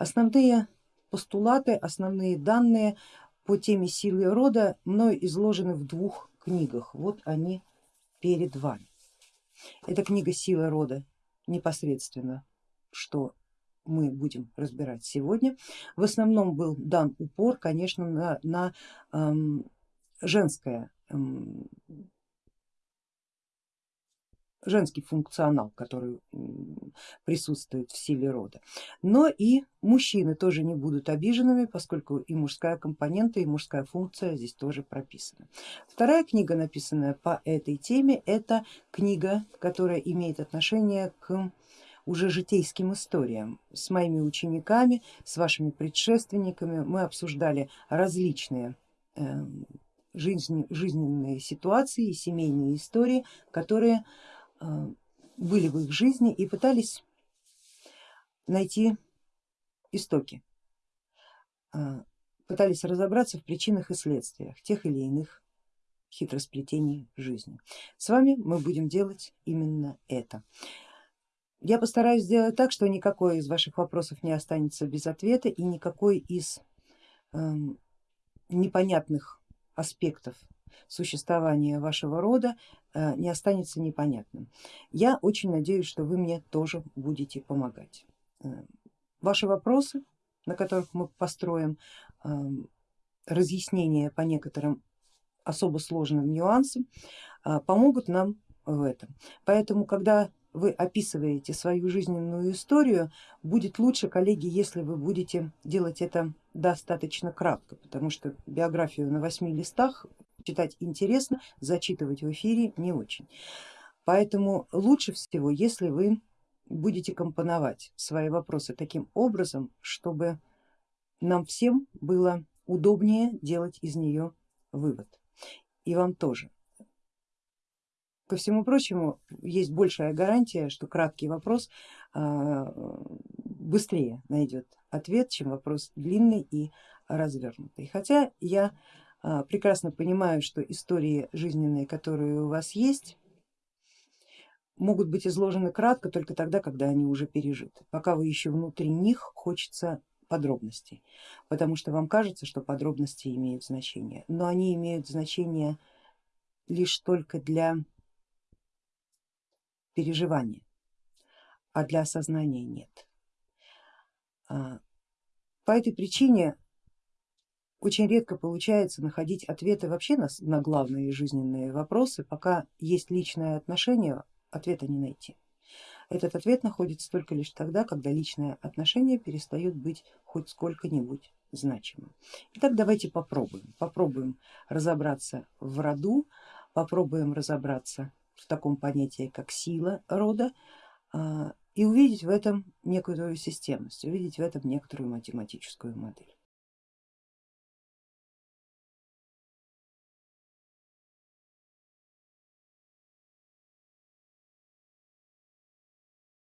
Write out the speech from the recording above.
Основные постулаты, основные данные по теме силы рода мною изложены в двух книгах. Вот они перед вами. Это книга силы рода непосредственно, что мы будем разбирать сегодня. В основном был дан упор, конечно, на, на эм, женское эм, женский функционал, который присутствует в силе рода. Но и мужчины тоже не будут обиженными, поскольку и мужская компонента, и мужская функция здесь тоже прописана. Вторая книга, написанная по этой теме, это книга, которая имеет отношение к уже житейским историям. С моими учениками, с вашими предшественниками мы обсуждали различные эм, жизненные ситуации семейные истории, которые Э, были в их жизни и пытались найти истоки, э, пытались разобраться в причинах и следствиях тех или иных хитросплетений жизни. С вами мы будем делать именно это. Я постараюсь сделать так, что никакой из ваших вопросов не останется без ответа и никакой из э, непонятных аспектов существования вашего рода э, не останется непонятным. Я очень надеюсь, что вы мне тоже будете помогать. Э, ваши вопросы, на которых мы построим эм, разъяснение по некоторым особо сложным нюансам, э, помогут нам в этом. Поэтому, когда вы описываете свою жизненную историю, будет лучше, коллеги, если вы будете делать это достаточно кратко, потому что биографию на восьми листах читать интересно, зачитывать в эфире не очень. Поэтому лучше всего, если вы будете компоновать свои вопросы таким образом, чтобы нам всем было удобнее делать из нее вывод. И вам тоже. Ко всему прочему, есть большая гарантия, что краткий вопрос а, быстрее найдет ответ, чем вопрос длинный и развернутый. Хотя я прекрасно понимаю, что истории жизненные, которые у вас есть, могут быть изложены кратко только тогда, когда они уже пережиты. Пока вы еще внутри них, хочется подробностей, потому что вам кажется, что подробности имеют значение, но они имеют значение лишь только для переживания, а для осознания нет. А, по этой причине очень редко получается находить ответы вообще на, на главные жизненные вопросы, пока есть личное отношение, ответа не найти. Этот ответ находится только лишь тогда, когда личное отношение перестает быть хоть сколько-нибудь значимым. Итак, давайте попробуем. Попробуем разобраться в роду, попробуем разобраться в таком понятии, как сила рода а, и увидеть в этом некоторую системность, увидеть в этом некоторую математическую модель.